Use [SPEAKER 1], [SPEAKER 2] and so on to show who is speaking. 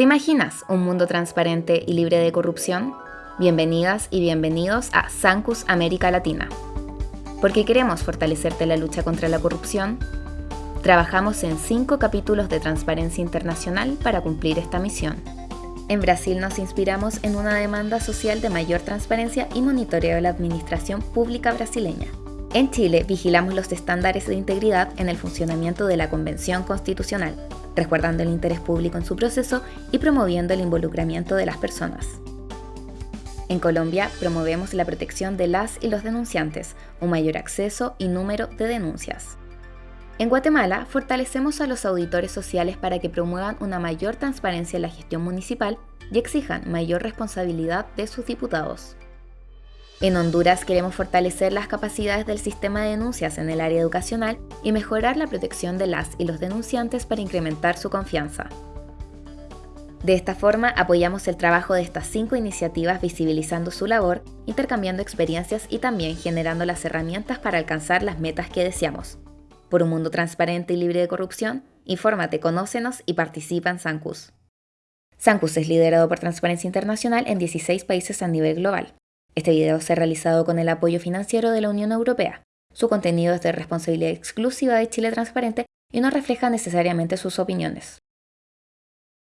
[SPEAKER 1] ¿Te imaginas un mundo transparente y libre de corrupción? Bienvenidas y bienvenidos a Sancus América Latina. Porque queremos fortalecerte la lucha contra la corrupción, trabajamos en cinco capítulos de Transparencia Internacional para cumplir esta misión. En Brasil nos inspiramos en una demanda social de mayor transparencia y monitoreo de la administración pública brasileña. En Chile vigilamos los estándares de integridad en el funcionamiento de la Convención Constitucional resguardando el interés público en su proceso y promoviendo el involucramiento de las personas. En Colombia promovemos la protección de las y los denunciantes, un mayor acceso y número de denuncias. En Guatemala fortalecemos a los auditores sociales para que promuevan una mayor transparencia en la gestión municipal y exijan mayor responsabilidad de sus diputados. En Honduras queremos fortalecer las capacidades del sistema de denuncias en el área educacional y mejorar la protección de las y los denunciantes para incrementar su confianza. De esta forma apoyamos el trabajo de estas cinco iniciativas visibilizando su labor, intercambiando experiencias y también generando las herramientas para alcanzar las metas que deseamos. Por un mundo transparente y libre de corrupción, infórmate, conócenos y participa en Sancus. Sancus es liderado por Transparencia Internacional en 16 países a nivel global. Este video se ha realizado con el apoyo financiero de la Unión Europea. Su contenido es de responsabilidad exclusiva de Chile Transparente y no refleja necesariamente sus opiniones.